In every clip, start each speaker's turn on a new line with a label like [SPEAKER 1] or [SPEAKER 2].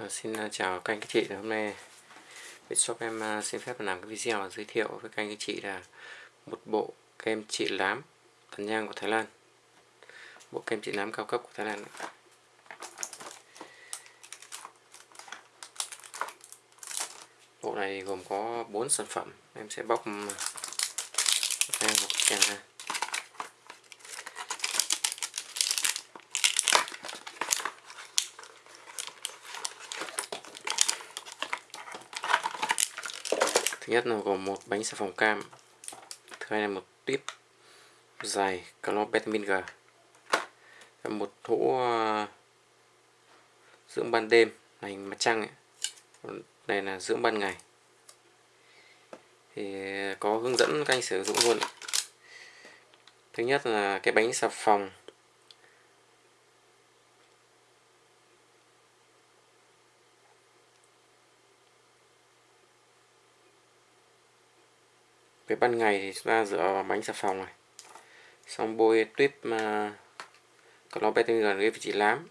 [SPEAKER 1] À, xin ờ, chào các anh các chị hôm nay Shop em ờ, xin phép làm cái video giới thiệu với các anh các chị là một bộ kem trị lám tần nhang của Thái Lan. Bộ kem trị lám cao cấp của Thái Lan bộ này gồm có 4 sản phẩm em sẽ bóc một kem ra. Thứ nhất là gồm một bánh xà phòng cam, thứ hai là một tuyếp dài clorvitamin G một hũ ờ, dưỡng ban đêm này, mặt trăng ấy. này là dưỡng ban ngày thì có hướng dẫn các anh sử dụng luôn thứ nhất là cái bánh xà phòng về ban ngày thì chúng ta rửa vào bánh xà phòng này. Xong bôi tuyếp mà clorbetin gần cái vị trí lám.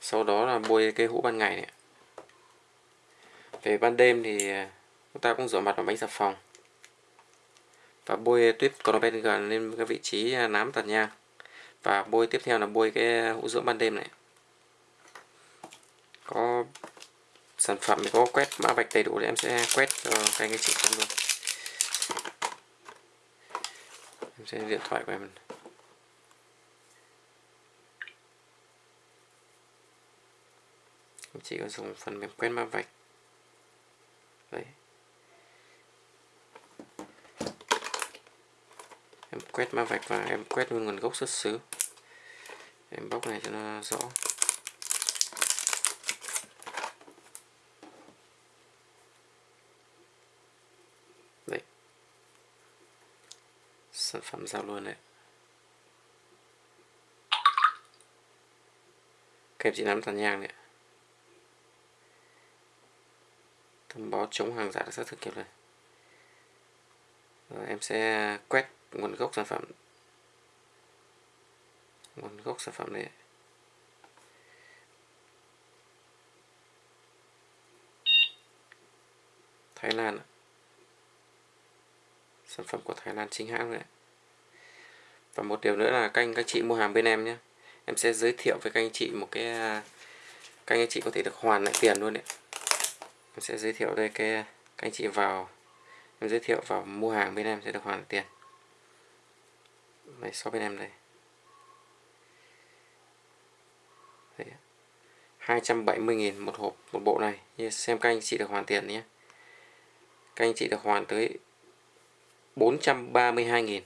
[SPEAKER 1] Sau đó là bôi cái hũ ban ngày này. Về ban đêm thì à, chúng ta cũng rửa mặt vào bánh xà phòng. Và bôi tuyếp clorbetin gần lên cái vị trí à, nám tàn nhang. Và bôi tiếp theo là bôi cái hũ dưỡng ban đêm này. Có sản phẩm có quét mã vạch đầy đủ thì em sẽ quét cho các anh chị xem luôn. Em sẽ điện thoại của em. Em chỉ có dùng phần mềm quét mã vạch. Đấy. Em quét mã vạch và em quét luôn nguồn gốc xuất xứ. Em bóc này cho nó rõ. Sản phẩm giao luôn đấy. Kem chị nắm tàn nhang này thông báo chống hàng giả xác thực kịp Rồi. Em sẽ quét nguồn gốc sản phẩm. Nguồn gốc sản phẩm này Thái Lan sản phẩm của Thái Lan chính hãng này và một điều nữa là các anh, các chị mua hàng bên em nhé. Em sẽ giới thiệu với các anh chị một cái à, các anh chị có thể được hoàn lại tiền luôn đấy. Em sẽ giới thiệu đây, cái, các anh chị vào, em giới thiệu vào mua hàng bên em sẽ được hoàn lại tiền. Đây shop bên em đây. Đấy. 270.000 một hộp, một bộ này. Như xem các anh chị được hoàn tiền nhé. Các anh chị được hoàn tới 432.000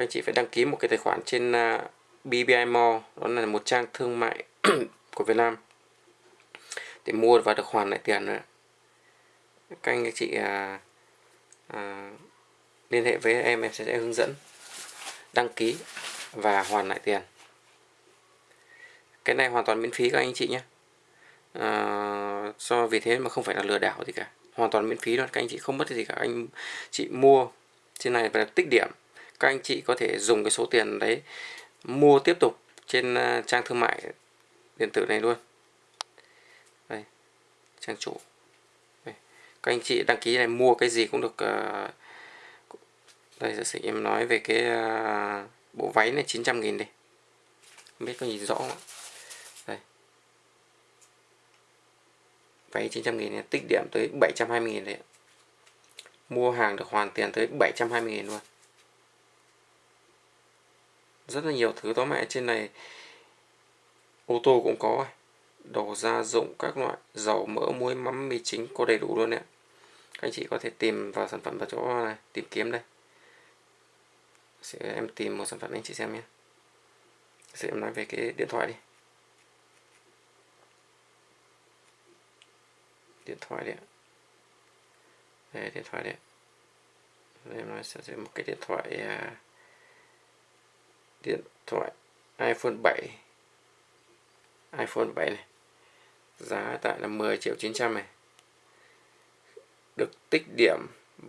[SPEAKER 1] các anh chị phải đăng ký một cái tài khoản trên à, uh, BBI Mall đó là một trang thương mại của Việt Nam. Để mua và được hoàn lại tiền nữa các anh chị à, à, liên hệ với em em sẽ hướng dẫn đăng ký và hoàn lại tiền. Cái này hoàn toàn miễn phí các anh chị nhé. À, do vì thế mà không phải là lừa đảo gì cả. Hoàn toàn miễn phí luôn các anh chị không mất gì cả. Anh chị mua trên này phải tích điểm các anh chị có thể dùng cái số tiền đấy mua tiếp tục trên à, trang thương mại điện tử này luôn. Đây trang chủ. Đây. các anh chị đăng ký này mua cái gì cũng được uh, đây giả sử em nói về cái uh, bộ váy này 900.000 đi. Không biết có nhìn rõ không đây. Váy 900 000 tích điểm tới 720 000 đấy mua hàng được hoàn tiền tới 720 000 luôn rất là nhiều thứ tóm mẹ trên này, ô tô cũng có à. đồ gia dụng các loại, dầu mỡ, muối, mắm, mì chính có đầy đủ luôn ạ các anh chị có thể tìm vào sản phẩm vào chỗ này, tìm kiếm đây. Sẽ, em tìm một sản phẩm anh chị xem nhé. Sẽ em nói về cái điện thoại đi. Điện thoại đấy đây, điện thoại đấy đây em nói sẽ một cái điện thoại à, điện thoại iPhone 7 iPhone 7 này giá tại là 10 triệu 900 này. Được tích điểm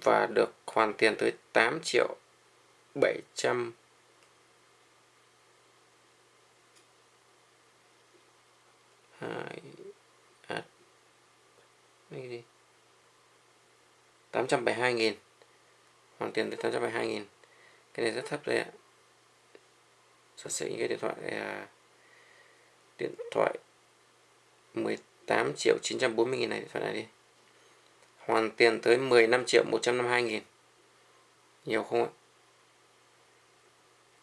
[SPEAKER 1] và được hoàn tiền tới 8 triệu 700 hai à, cái gì? 872 nghìn. Hoàn tiền tới 872 nghìn. Cái này rất thấp đây ạ giả sử những cái điện thoại à, điện thoại 18 triệu 940 nghìn này điện thoại này đi. Hoàn tiền tới 15 triệu 152 nghìn. Nhiều không ạ?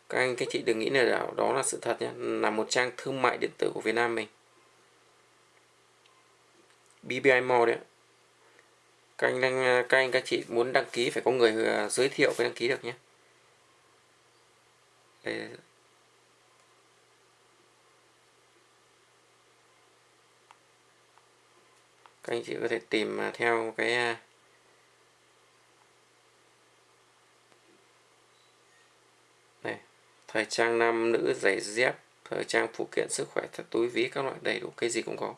[SPEAKER 1] Các anh các chị đừng nghĩ là đó là sự thật nhé là một trang thương mại điện tử của Việt Nam mình. BBI Mall đấy các anh đang à, các anh các chị muốn đăng ký phải có người à, giới thiệu mới đăng ký được nhé đây các anh chị có thể tìm à, theo cái à, này, thời trang nam nữ giày dép, thời trang phụ kiện sức khỏe, thật túi ví các loại, đầy đủ, cái gì cũng có.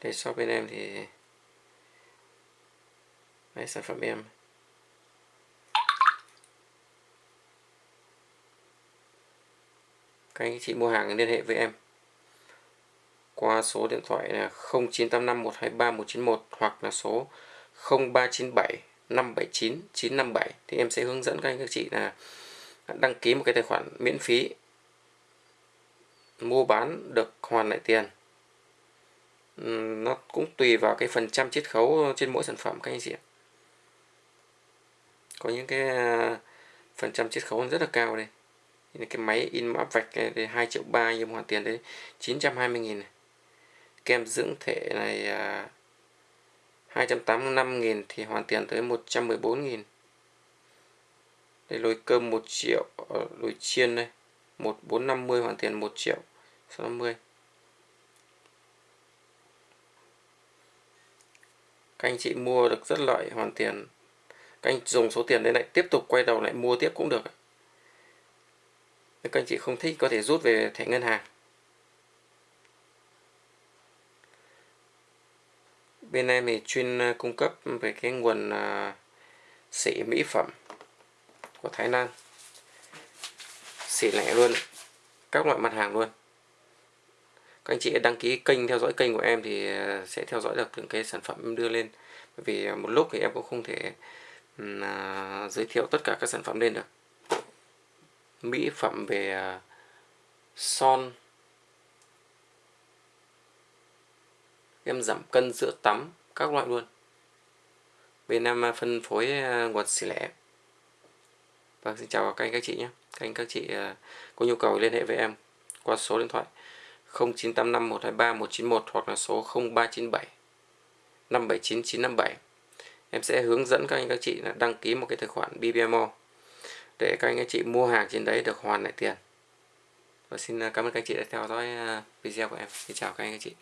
[SPEAKER 1] Đây shop bên em thì đây sản phẩm em. Các anh chị mua hàng liên hệ với em. Qua số điện thoại là 0985 123 191 hoặc là số 0397 579 957 thì em sẽ hướng dẫn các anh các chị là đăng ký một cái tài khoản miễn phí, mua bán được hoàn lại tiền. Nó cũng tùy vào cái phần trăm chiết khấu trên mỗi sản phẩm các anh chị ạ. Có những cái à, phần trăm chiết khấu rất là cao đây cái máy in áp vạch này 2 triệu 3 nhưng hoàn tiền đấy 920 nghìn này. kem dưỡng thể này à, 285 nghìn thì hoàn tiền tới 114 nghìn. Đây lồi cơm 1 triệu ờ, lồi chiên đây 1450 hoàn tiền 1 triệu 650 các anh chị mua được rất lợi hoàn tiền. Các anh dùng số tiền đấy lại tiếp tục quay đầu lại mua tiếp cũng được nếu các anh chị không thích có thể rút về thẻ ngân hàng. Bên em thì chuyên à, cung cấp về cái nguồn uh, sỉ mỹ phẩm của Thái Lan. Xỉ lẻ luôn các loại mặt hàng luôn. Các anh chị đăng ký kênh theo dõi kênh của em thì à, sẽ theo dõi được những cái sản phẩm em đưa lên. Bởi vì một lúc thì em cũng không thể uh, giới thiệu tất cả các sản phẩm lên được mỹ phẩm về à, son. Em giảm cân sữa tắm, các loại luôn. Bên em à, phân phối à, nguồn xỉ lẻ. Vâng xin chào các anh các chị nhé. Các anh các chị có nhu cầu liên hệ với em qua số điện thoại 0985 123 191 hoặc là số 0397 579 957 em sẽ hướng dẫn các anh các chị là đăng ký một cái tài khoản BBMO để các anh các chị mua hàng trên đấy được hoàn lại tiền. Và xin à, cảm ơn các anh chị đã theo dõi à, video của em. Xin chào các anh các chị.